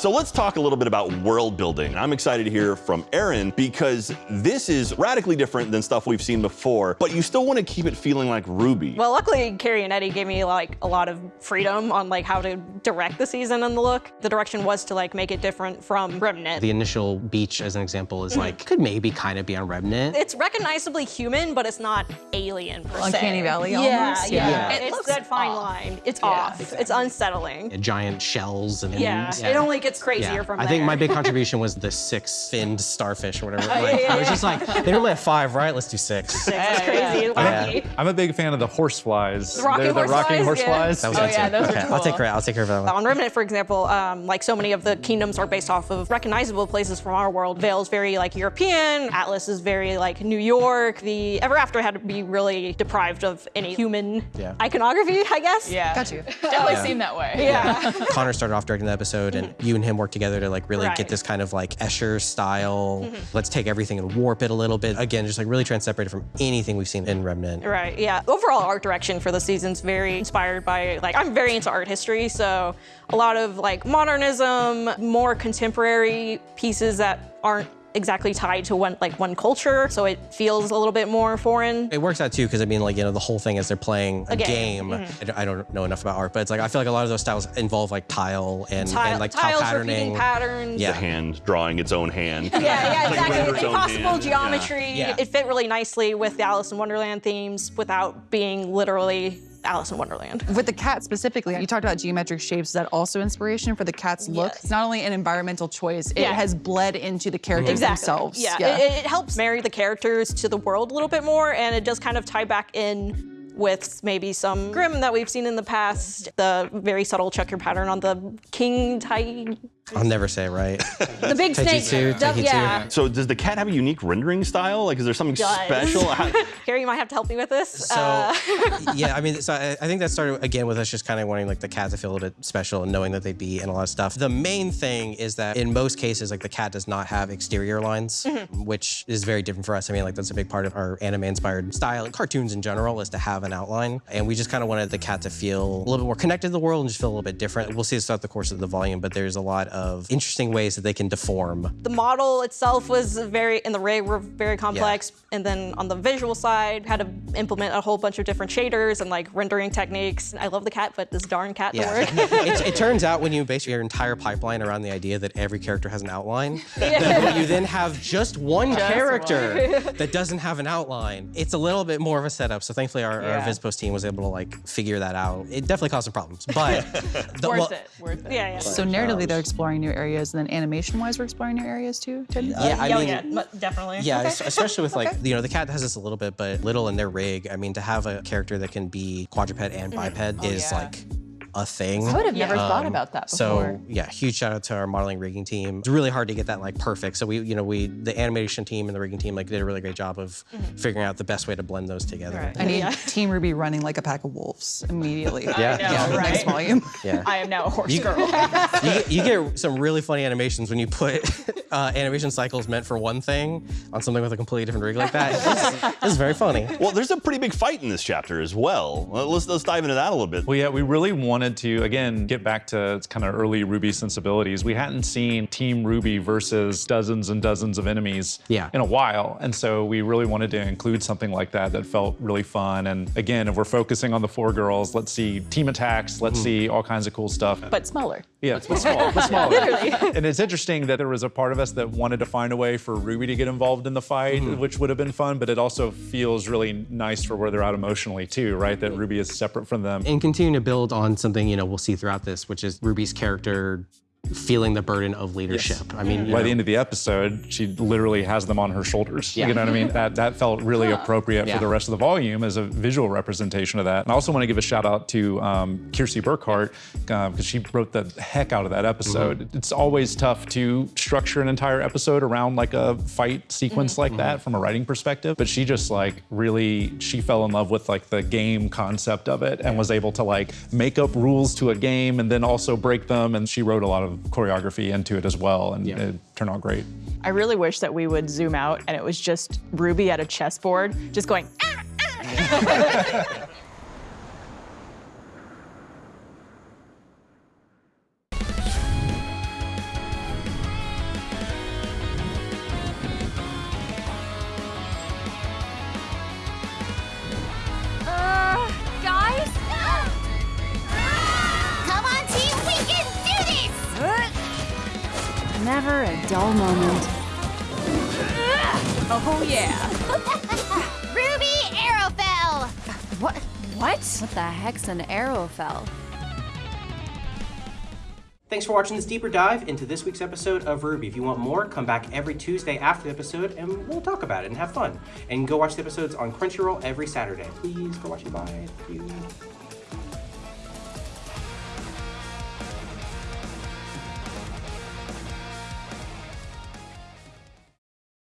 So let's talk a little bit about world building. I'm excited to hear from Aaron because this is radically different than stuff we've seen before, but you still want to keep it feeling like RWBY. Well, luckily, Kerry and Eddy gave me like a lot of freedom on like how to direct the season and the look. The direction was to like make it different from Remnant. The initial beach, as an example, is like, could maybe kind of be on Remnant. It's recognizably human, but it's not alien per se. Uncanny Valley Yeah, almost? yeah. Yeah. It It it's looks that fine off. line. It's Yeah, off. exactly. It's unsettling. Giant shells and Yeah, it only gets crazier Yeah. from I there. think my big contribution was the six-finned starfish or whatever. Oh, yeah, Like, yeah, I was yeah. just like, they only have five, right? Let's do six. Six is crazy. Yeah. Wacky. I'm a big fan of the horseflies. The rocking They're the rocking horseflies, yeah. That was Oh, yeah, too. those are okay, I'll take cool. care. I'll take care of that one. On Remnant, for example, um, like so many of the kingdoms are based off of recognizable places from our world. Vale's very like European. Atlas is very like New York. The Ever After had to be really deprived of any human Yeah. iconography, I guess. Yeah. Got you. Definitely seemed that way. Yeah. Connor started off directing the episode, and you and him work together to like really Right. get this kind of like Escher style. Mm-hmm. Let's take everything and warp it a little bit. Again, just like really try and separate it from anything we've seen in Remnant. Right, yeah. Overall art direction for the season's very inspired by, like, I'm very into art history, so a lot of, like, modernism, more contemporary pieces that aren't exactly tied to one, like, one culture, so it feels a little bit more foreign. It works out too, because I mean, like, you know, the whole thing is they're playing a, A game. game. I don't- I don't know enough about art, but it's like, I feel like a lot of those styles involve like tile and, Tile- and like tile patterning. patterns. Yeah. The hand drawing its own hand. Yeah, yeah, Like exactly. render its own Impossible hand. geometry. Yeah. It fit really nicely with the Alice in Wonderland themes without being literally Alice in Wonderland. With the cat specifically, you talked about geometric shapes. Is that also inspiration for the cat's look? Yes. It's not only an environmental choice, it Yeah. has bled into the characters Exactly. themselves. Yeah, It, it helps marry the characters to the world a little bit more, and it does kind of tie back in with maybe some Grimm that we've seen in the past. The very subtle checker pattern on the king tai, I'll never say it right. the big snake. Taijitu, The- Taijitu. yeah. So does the cat have a unique rendering style? Like, is there something Does. special? How- Kerry, you might have to help me with this. So Uh, yeah, I mean, so I, I think that started again with us just kind of wanting like the cat to feel a little bit special and knowing that they'd be in a lot of stuff. The main thing is that in most cases, like the cat does not have exterior lines, Mm-hmm. which is very different for us. I mean, like that's a big part of our anime-inspired style and cartoons in general is to have an outline, and we just kind of wanted the cat to feel a little bit more connected to the world and just feel a little bit different. We'll see this throughout the course of the volume, but there's a lot of interesting ways that they can deform. the model itself was very, and the ray were very complex. And then on the visual side, had to implement a whole bunch of different shaders and like rendering techniques. I love the cat, but this darn cat to Yeah. work. it, it turns out when you base your entire pipeline around the idea that every character has an outline, that when you then have just one character that doesn't have an outline, it's a little bit more of a setup. So thankfully our, our Vizpost team was able to like figure that out. It definitely caused some problems, but the, Worth well, it. Worth it. yeah, yeah. So narratively, they're exploring new areas, and then animation-wise, we're exploring new areas too. Ted? Yeah, uh, I yeah, mean, yeah, definitely. Yeah, Okay. especially with like you know the cat has this a little bit, but little in their rig. I mean, to have a character that can be quadruped and biped mm-hmm. is oh, yeah. like a thing. I would have never thought Um, about that before. So yeah, huge shout out to our modeling rigging team. It's really hard to get that like perfect. So we, you know, we the animation team and the rigging team like did a really great job of figuring out the best way to blend those together. Right. I need Yeah. Team RWBY running like a pack of wolves immediately. Yeah. yeah, know, next right? volume. Yeah. I am now a horse You- girl. you, get, you get some really funny animations when you put uh, animation cycles meant for one thing on something with a completely different rig like that. It's, it's very funny. well, there's a pretty big fight in this chapter as well. Well, Let's let's dive into that a little bit. Well, yeah, we really wanted to, again, get back to its kind of early RWBY sensibilities. We hadn't seen Team RWBY versus dozens and dozens of enemies Yeah. in a while. And so we really wanted to include something like that that felt really fun. And again, if we're focusing on the four girls, let's see team attacks, let's hmm. see all kinds of cool stuff. but smaller. Yeah, but small, but smaller. and it's interesting that there was a part of us that wanted to find a way for Ruby to get involved in the fight, hmm. which would have been fun, but it also feels really nice for where they're at emotionally too, right? That Ruby is separate from them. and continue to build on something you know we'll see throughout this, which is Ruby's character feeling the burden of leadership. I mean, By know, the end of the episode, she literally has them on her shoulders. Yeah. You know what I mean? That that felt really appropriate Yeah. for the rest of the volume as a visual representation of that. And I also want to give a shout out to um, Kiersey Burkhart because she wrote the heck out of that episode. Mm-hmm. It's always tough to structure an entire episode around like a fight sequence Mm-hmm. like that from a writing perspective. But she just like really she fell in love with like the game concept of it and was able to like make up rules to a game and then also break them. And she wrote a lot of choreography into it as well, and Yeah. it turned out great. I really wish that we would zoom out and it was just Ruby at a chessboard, just going. "Ah, ah." never a dull moment. Oh yeah. Ruby Arrowfell! What? What? What the heck's an Arrowfell? Thanks for watching this deeper dive into this week's episode of RWBY. If you want more, come back every Tuesday after the episode and we'll talk about it and have fun. And go watch the episodes on Crunchyroll every Saturday. Please go watch it. Bye. Thank you.